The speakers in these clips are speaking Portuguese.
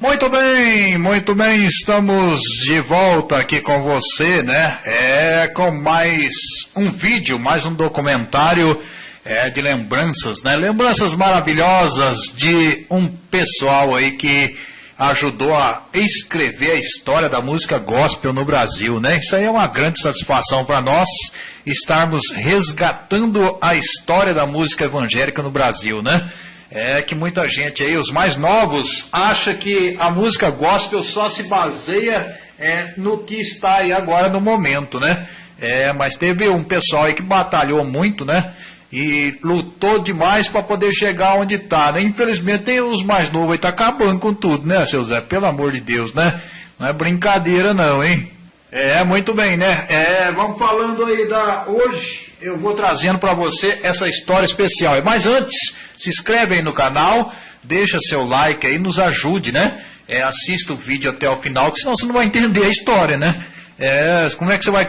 Muito bem, muito bem, estamos de volta aqui com você, né? É com mais um vídeo, mais um documentário é, de lembranças, né? Lembranças maravilhosas de um pessoal aí que ajudou a escrever a história da música gospel no Brasil, né? Isso aí é uma grande satisfação para nós estarmos resgatando a história da música evangélica no Brasil, né? É que muita gente aí, os mais novos, acha que a música gospel só se baseia é, no que está aí agora no momento, né? É, mas teve um pessoal aí que batalhou muito, né? E lutou demais para poder chegar onde está, né? Infelizmente tem os mais novos aí tá acabando com tudo, né, seu Zé? Pelo amor de Deus, né? Não é brincadeira não, hein? É, muito bem, né? É, vamos falando aí da hoje, eu vou trazendo para você essa história especial. Mas antes, se inscreve aí no canal, deixa seu like aí, nos ajude, né? É, assista o vídeo até o final, que senão você não vai entender a história, né? É, como é que você vai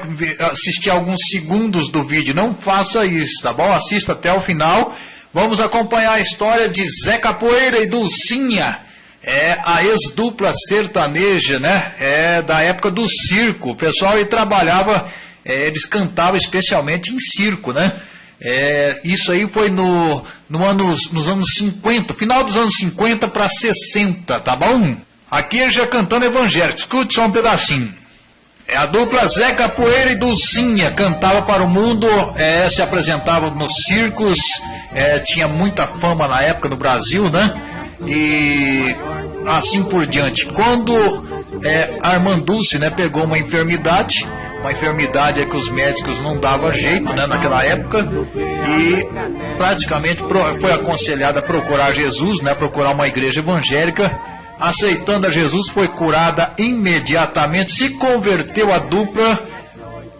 assistir alguns segundos do vídeo? Não faça isso, tá bom? Assista até o final. Vamos acompanhar a história de Zé Capoeira e Dulcinha é a ex-dupla sertaneja, né? É da época do circo. O pessoal aí trabalhava, é, eles cantavam especialmente em circo, né? É, isso aí foi no, no anos, nos anos 50, final dos anos 50 para 60, tá bom? Aqui já cantando evangélico, escute só um pedacinho. É a dupla Zé Capoeira e Dulcinha cantava para o mundo, é, se apresentavam nos circos, é, tinha muita fama na época no Brasil, né? E assim por diante. Quando é, Armanduce né, pegou uma enfermidade, uma enfermidade é que os médicos não davam jeito né, naquela época, e praticamente foi aconselhada a procurar Jesus, né, procurar uma igreja evangélica. Aceitando a Jesus, foi curada imediatamente, se converteu a dupla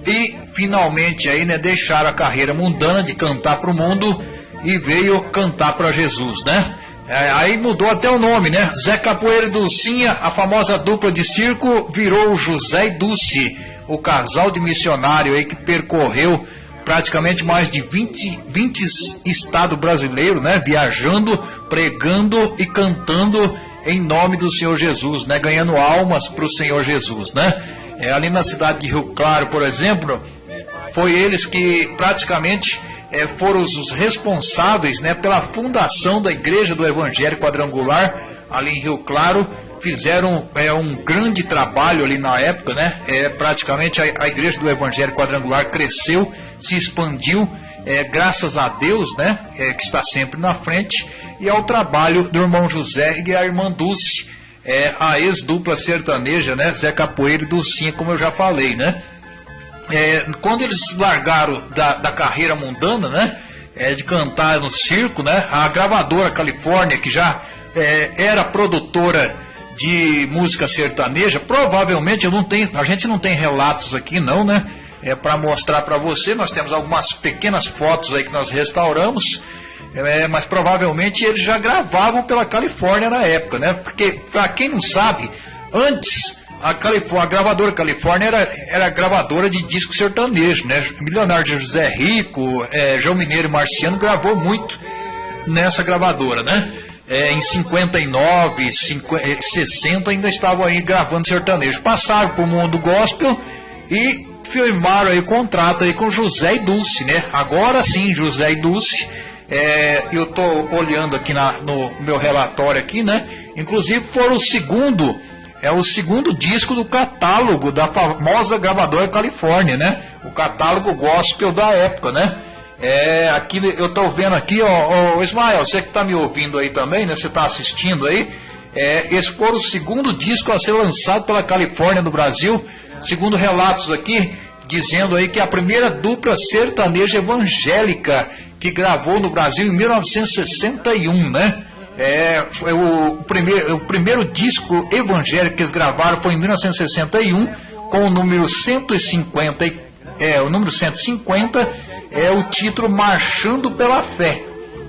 e finalmente aí, né, deixaram a carreira mundana de cantar para o mundo e veio cantar para Jesus, né? É, aí mudou até o nome, né? Zé Capoeira e Dulcinha, a famosa dupla de circo, virou José e Dulce, o casal de missionário aí que percorreu praticamente mais de 20, 20 estados brasileiros, né? Viajando, pregando e cantando em nome do Senhor Jesus, né? Ganhando almas para o Senhor Jesus, né? É, ali na cidade de Rio Claro, por exemplo, foi eles que praticamente é, foram os responsáveis né, pela fundação da Igreja do Evangelho Quadrangular, ali em Rio Claro. Fizeram é, um grande trabalho ali na época, né? É, praticamente a, a Igreja do Evangelho Quadrangular cresceu, se expandiu, é, graças a Deus, né? É, que está sempre na frente, e ao trabalho do irmão José e a irmã Dulce, é, a ex-dupla sertaneja, né? Zé Capoeira e Dulcinha, como eu já falei, né? é, quando eles largaram da, da carreira mundana, né? É, de cantar no circo, né? A gravadora Califórnia, que já é, era produtora de música sertaneja, provavelmente eu não tenho, a gente não tem relatos aqui não, né? É para mostrar para você, nós temos algumas pequenas fotos aí que nós restauramos, é, mas provavelmente eles já gravavam pela Califórnia na época, né? Porque para quem não sabe, antes a, Califórnia, a gravadora Califórnia era, era gravadora de disco sertanejo, né? Milionário José Rico, é, João Mineiro e Marciano gravou muito nessa gravadora, né? É, em 59, 50, 60 ainda estavam aí gravando sertanejo. Passaram para o mundo gospel e firmaram aí contrato aí com José e Dulce, né? Agora sim, José e Dulce. É, eu estou olhando aqui na, no meu relatório aqui, né? Inclusive foram o segundo é o segundo disco do catálogo da famosa gravadora Califórnia, né? O catálogo gospel da época, né? É, aqui eu estou vendo aqui, ó, ó, Ismael, você que está me ouvindo aí também, né? Você está assistindo aí. É, esse foi o segundo disco a ser lançado pela Califórnia no Brasil, segundo relatos aqui, dizendo aí que a primeira dupla sertaneja evangélica que gravou no Brasil em 1961, né? É, o, primeiro, o primeiro disco evangélico que eles gravaram foi em 1961, com o número 150, é, o número 150 é o título Marchando pela Fé.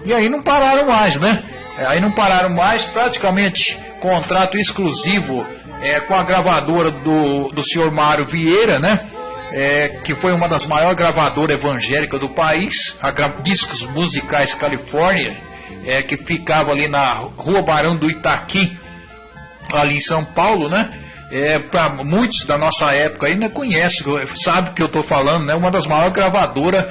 E aí não pararam mais, né? É, aí não pararam mais, praticamente contrato exclusivo é, com a gravadora do, do senhor Mário Vieira, né? É, que foi uma das maiores gravadoras evangélicas do país, a Discos Musicais Califórnia, é, que ficava ali na Rua Barão do Itaqui, ali em São Paulo, né? É, para muitos da nossa época ainda conhece, sabe que eu estou falando, né? Uma das maiores gravadoras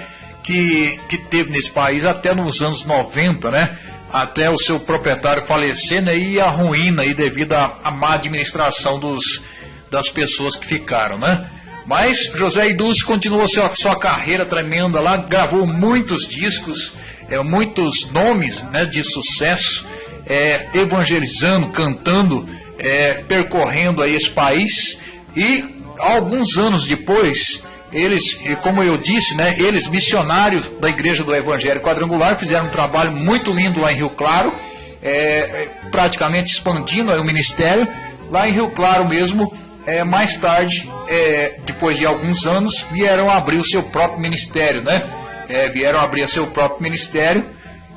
que, que teve nesse país até nos anos 90, né? Até o seu proprietário falecer né? e a ruína aí devido à, à má administração dos, das pessoas que ficaram, né? Mas José Idus continuou sua, sua carreira tremenda lá, gravou muitos discos, é, muitos nomes né, de sucesso, é, evangelizando, cantando, é, percorrendo aí esse país e alguns anos depois eles, como eu disse, né, eles missionários da Igreja do Evangelho Quadrangular fizeram um trabalho muito lindo lá em Rio Claro, é, praticamente expandindo o ministério. Lá em Rio Claro mesmo, é, mais tarde, é, depois de alguns anos, vieram abrir o seu próprio ministério, né? É, vieram abrir o seu próprio ministério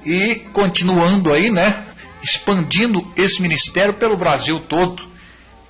e continuando aí, né? Expandindo esse ministério pelo Brasil todo.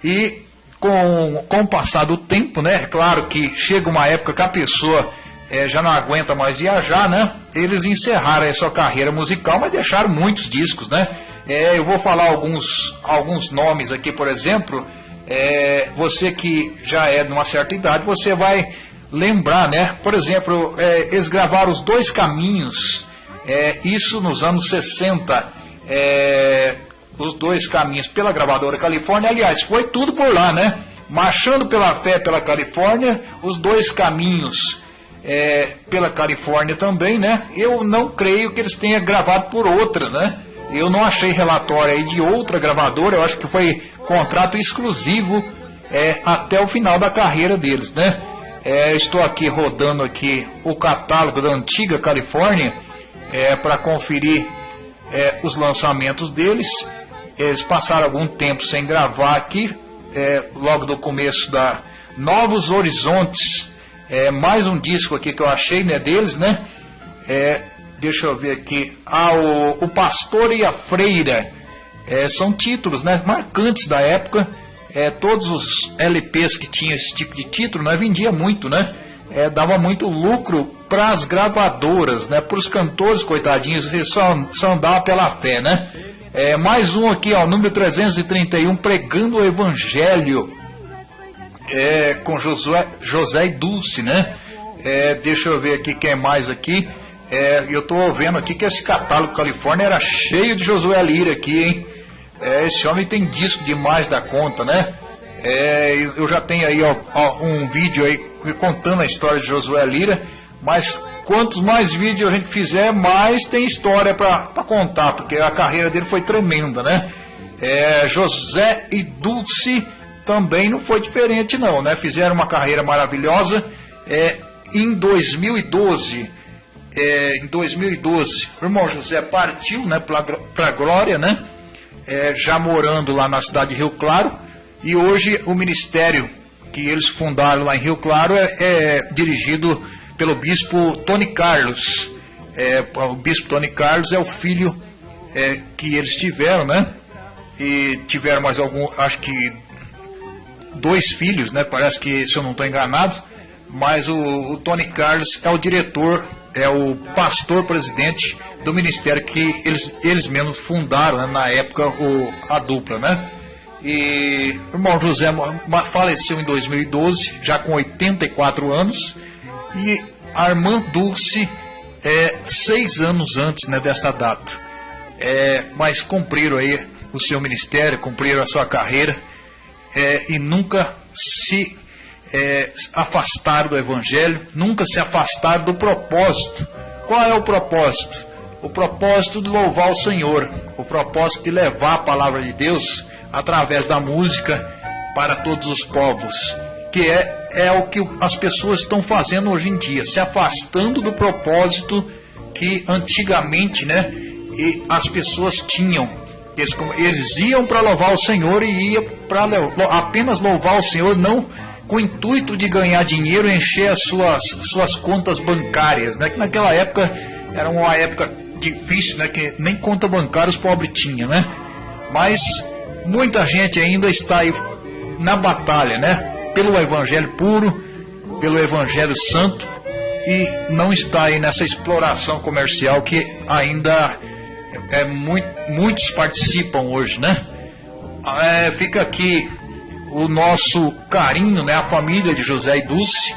E com, com o passar do tempo, né? É claro que chega uma época que a pessoa é, já não aguenta mais viajar, né? Eles encerraram a sua carreira musical, mas deixaram muitos discos, né? É, eu vou falar alguns, alguns nomes aqui, por exemplo. É, você que já é de uma certa idade, você vai lembrar, né? Por exemplo, é, eles gravaram os dois caminhos, é, isso nos anos 60. É, os dois caminhos pela gravadora Califórnia. Aliás, foi tudo por lá, né? Marchando pela fé pela Califórnia, os dois caminhos é, pela Califórnia também, né? Eu não creio que eles tenham gravado por outra, né? Eu não achei relatório aí de outra gravadora, eu acho que foi contrato exclusivo é, até o final da carreira deles, né? É, estou aqui rodando aqui o catálogo da antiga Califórnia é, para conferir é, os lançamentos deles. Eles passaram algum tempo sem gravar aqui, é, logo do começo da Novos Horizontes. É, mais um disco aqui que eu achei né, deles, né? É, deixa eu ver aqui. Ah, o, o Pastor e a Freira. É, são títulos né, marcantes da época. É, todos os LPs que tinham esse tipo de título, né, vendia muito, né? É, dava muito lucro para as gravadoras, né? Para os cantores, coitadinhos, eles só, só andavam pela fé, né? É, mais um aqui, ó, número 331, pregando o Evangelho é, com Josué, José e Dulce, né? É, deixa eu ver aqui quem é mais aqui. É, eu estou vendo aqui que esse catálogo Califórnia era cheio de Josué Lira aqui, hein? É, esse homem tem disco demais da conta, né? É, eu já tenho aí ó, ó, um vídeo aí contando a história de Josué Lira, mas quantos mais vídeos a gente fizer, mais tem história para contar, porque a carreira dele foi tremenda, né? É, José e Dulce também não foi diferente não, né? Fizeram uma carreira maravilhosa. É, em 2012, é, em 2012, o irmão José partiu, né, para a glória, né? É, já morando lá na cidade de Rio Claro, e hoje o ministério que eles fundaram lá em Rio Claro é, é dirigido pelo bispo Tony Carlos. É, o bispo Tony Carlos é o filho é, que eles tiveram, né? E tiveram mais algum, acho que dois filhos, né? Parece que, se eu não estou enganado, mas o, o, Tony Carlos é o diretor, é o pastor presidente do ministério que eles, eles mesmos fundaram né? na época o, a dupla, né? E o irmão José faleceu em 2012, já com 84 anos, e a irmã Dulce é, seis anos antes né, dessa data. É, mas cumpriram aí o seu ministério, cumpriram a sua carreira é, e nunca se é, afastaram do Evangelho, nunca se afastaram do propósito. Qual é o propósito? O propósito de louvar o Senhor, o propósito de levar a palavra de Deus através da música para todos os povos, que é é o que as pessoas estão fazendo hoje em dia, se afastando do propósito que antigamente, né, as pessoas tinham. Eles, eles iam para louvar o Senhor e iam para apenas louvar o Senhor, não com o intuito de ganhar dinheiro encher as suas, suas contas bancárias, né? Que naquela época era uma época difícil, né? Que nem conta bancária os pobres tinham, né? Mas muita gente ainda está aí na batalha, né? Pelo Evangelho puro, pelo Evangelho santo e não está aí nessa exploração comercial que ainda é muito, muitos participam hoje, né? é, fica aqui o nosso carinho, né, a família de José e Dulce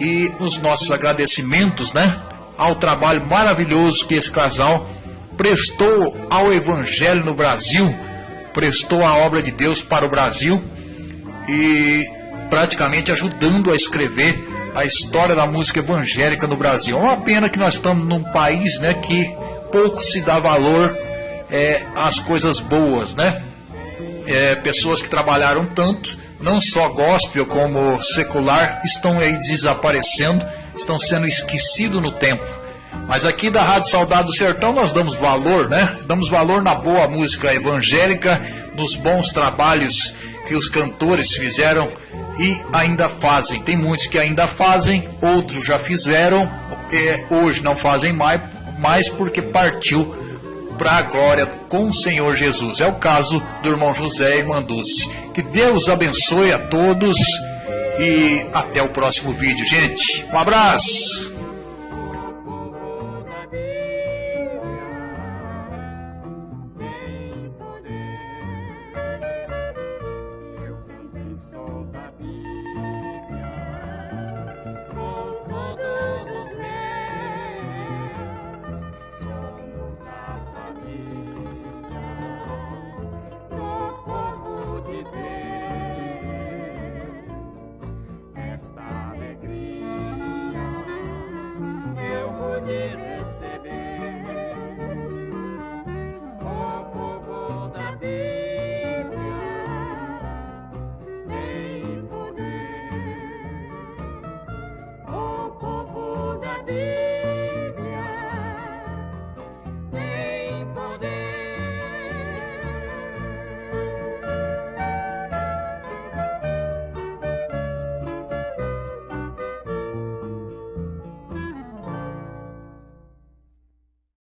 e os nossos agradecimentos, né, ao trabalho maravilhoso que esse casal prestou ao evangelho no Brasil, prestou a obra de Deus para o Brasil e praticamente ajudando a escrever a história da música evangélica no Brasil. É uma pena que nós estamos num país, né, que pouco se dá valor é, às coisas boas, né? É, pessoas que trabalharam tanto, não só gospel como secular, estão aí desaparecendo, estão sendo esquecidos no tempo. Mas aqui da Rádio Saudade do Sertão nós damos valor, né? Damos valor na boa música evangélica, nos bons trabalhos que os cantores fizeram e ainda fazem. Tem muitos que ainda fazem, outros já fizeram, é, hoje não fazem mais, mais porque partiu para a glória com o Senhor Jesus. É o caso do irmão José e irmã Dulce. Que Deus abençoe a todos e até o próximo vídeo, gente. Um abraço!